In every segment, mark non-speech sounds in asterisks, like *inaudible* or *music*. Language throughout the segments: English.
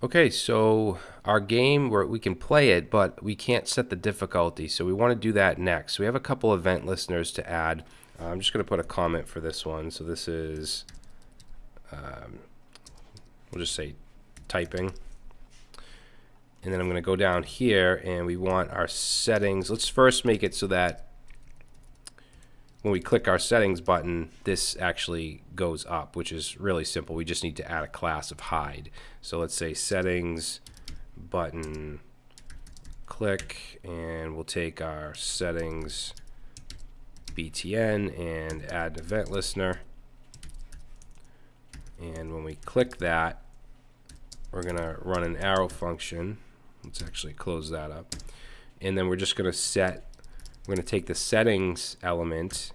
Okay, so our game where we can play it, but we can't set the difficulty. So we want to do that next. So We have a couple event listeners to add. Uh, I'm just going to put a comment for this one. So this is, um, we'll just say typing. And then I'm going to go down here and we want our settings. Let's first make it so that when we click our settings button, this actually goes up, which is really simple. We just need to add a class of hide. So let's say settings button click and we'll take our settings btn and add an event listener and when we click that we're gonna run an arrow function let's actually close that up and then we're just gonna set we're going to take the settings element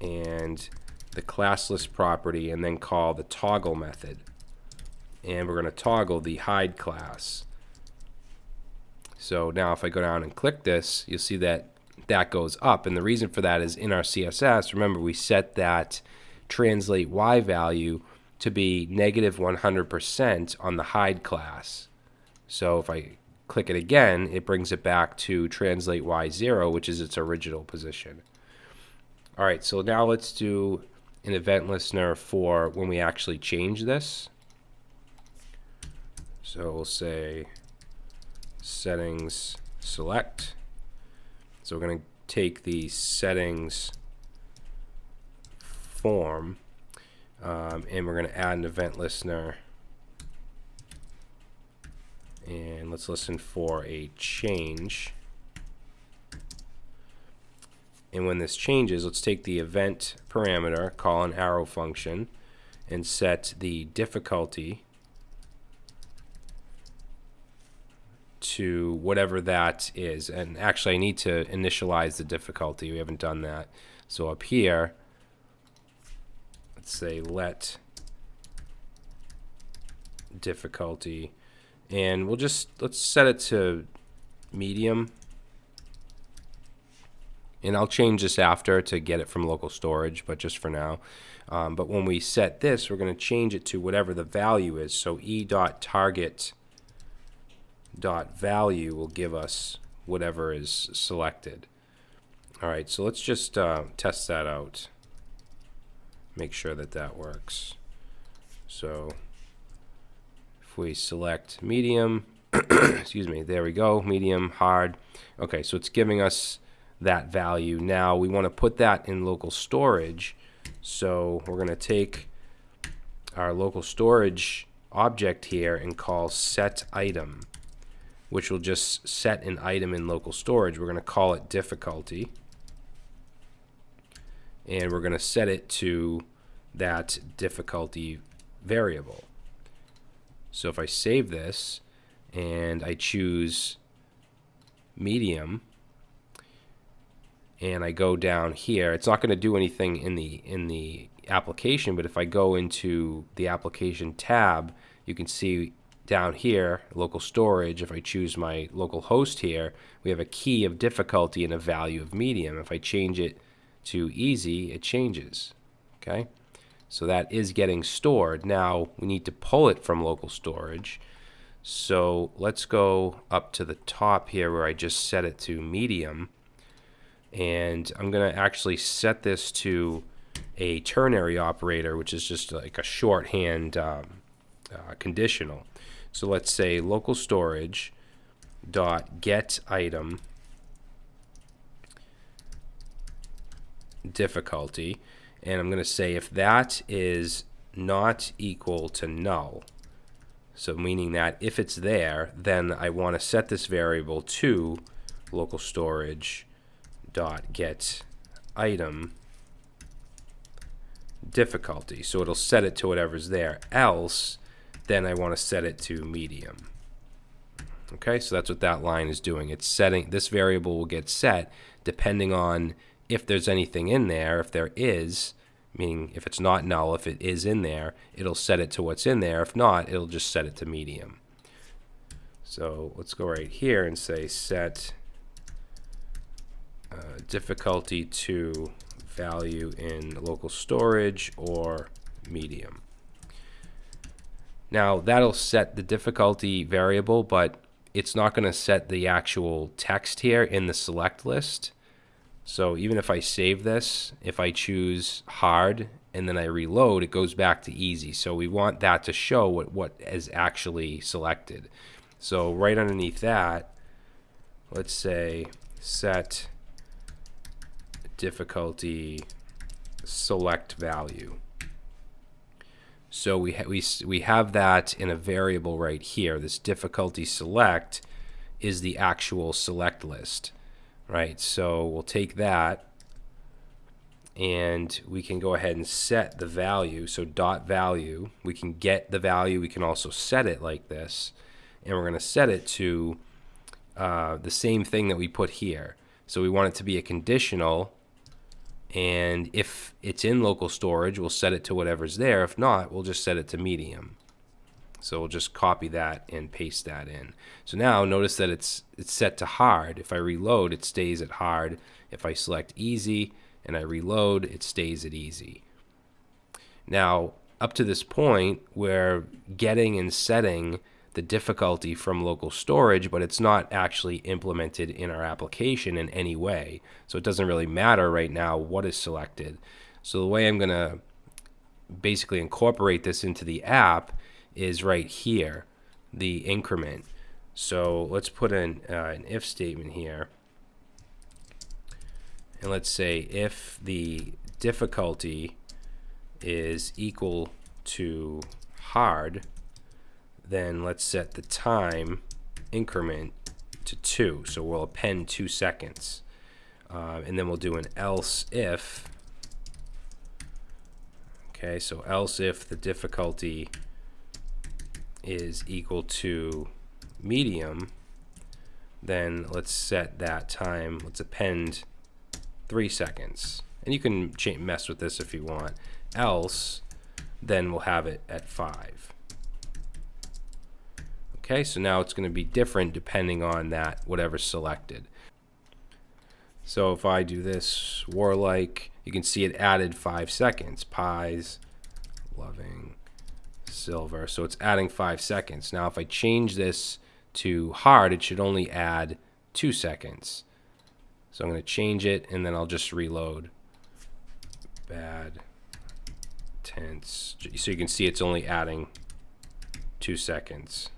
and the classList property and then call the toggle method. And we're going to toggle the hide class. So now if I go down and click this, you'll see that that goes up. And the reason for that is in our CSS, remember we set that translate y value to be negative 100% on the hide class. So if I click it again, it brings it back to translate y0, which is its original position. All right, so now let's do an event listener for when we actually change this. So we'll say settings select. So we're going to take the settings form um, and we're going to add an event listener and let's listen for a change. And when this changes, let's take the event parameter, call an arrow function, and set the difficulty to whatever that is. And actually, I need to initialize the difficulty. We haven't done that. So up here, let's say let difficulty and we'll just let's set it to medium. And I'll change this after to get it from local storage but just for now. Um, but when we set this we're going to change it to whatever the value is. So e dot target dot value will give us whatever is selected. Alright so let's just uh, test that out. Make sure that that works. So if we select medium, *coughs* excuse me, there we go, medium, hard. Okay, so it's giving us that value. Now we want to put that in local storage. So we're going to take our local storage object here and call set item, which will just set an item in local storage. We're going to call it difficulty. And we're going to set it to that difficulty variable. So if I save this and I choose medium and I go down here, it's not going to do anything in the in the application, but if I go into the application tab, you can see down here, local storage, if I choose my local host here, we have a key of difficulty and a value of medium. If I change it to easy, it changes. Okay. So that is getting stored. Now we need to pull it from local storage. So let's go up to the top here where I just set it to medium. And I'm going to actually set this to a ternary operator, which is just like a shorthand um, uh, conditional. So let's say local storage dot get item difficulty and I'm going to say if that is not equal to null, so meaning that if it's there, then I want to set this variable to local storage dot get item difficulty. So it'll set it to whatever's there. Else, then I want to set it to medium. Okay, so that's what that line is doing. It's setting, this variable will get set depending on if there's anything in there, if there is, meaning if it's not null, if it is in there, it'll set it to what's in there. If not, it'll just set it to medium. So let's go right here and say set uh, difficulty to value in local storage or medium. Now that'll set the difficulty variable, but it's not going to set the actual text here in the select list. So even if I save this, if I choose hard and then I reload, it goes back to easy. So we want that to show what, what is actually selected. So right underneath that, let's say set difficulty select value. So we, ha we, we have that in a variable right here. This difficulty select is the actual select list, right? So we'll take that and we can go ahead and set the value. So dot value, we can get the value. We can also set it like this. And we're going to set it to uh, the same thing that we put here. So we want it to be a conditional and if it's in local storage, we'll set it to whatever's there. If not, we'll just set it to medium. So we'll just copy that and paste that in. So now notice that it's it's set to hard. If I reload, it stays at hard. If I select easy and I reload, it stays at easy. Now, up to this point, we're getting and setting the difficulty from local storage, but it's not actually implemented in our application in any way. So it doesn't really matter right now what is selected. So the way I'm going to basically incorporate this into the app is right here, the increment. So let's put in uh, an if statement here. And let's say if the difficulty is equal to hard, then let's set the time increment to 2. So we'll append 2 seconds. Uh, and then we'll do an else if. Okay, so else if the difficulty is equal to medium, then let's set that time, let's append 3 seconds. And you can mess with this if you want. Else, then we'll have it at 5. Okay, so now it's going to be different depending on that, whatever's selected. So if I do this warlike, you can see it added five seconds. Pies, loving, silver. So it's adding five seconds. Now if I change this to hard, it should only add two seconds. So I'm going to change it and then I'll just reload. Bad, tense. So you can see it's only adding two seconds.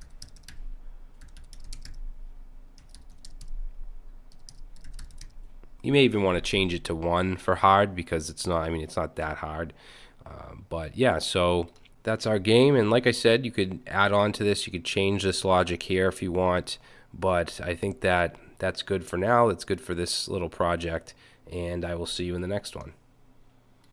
You may even want to change it to one for hard because it's not, I mean, it's not that hard. Uh, but yeah, so that's our game. And like I said, you could add on to this. You could change this logic here if you want. But I think that that's good for now. That's good for this little project. And I will see you in the next one.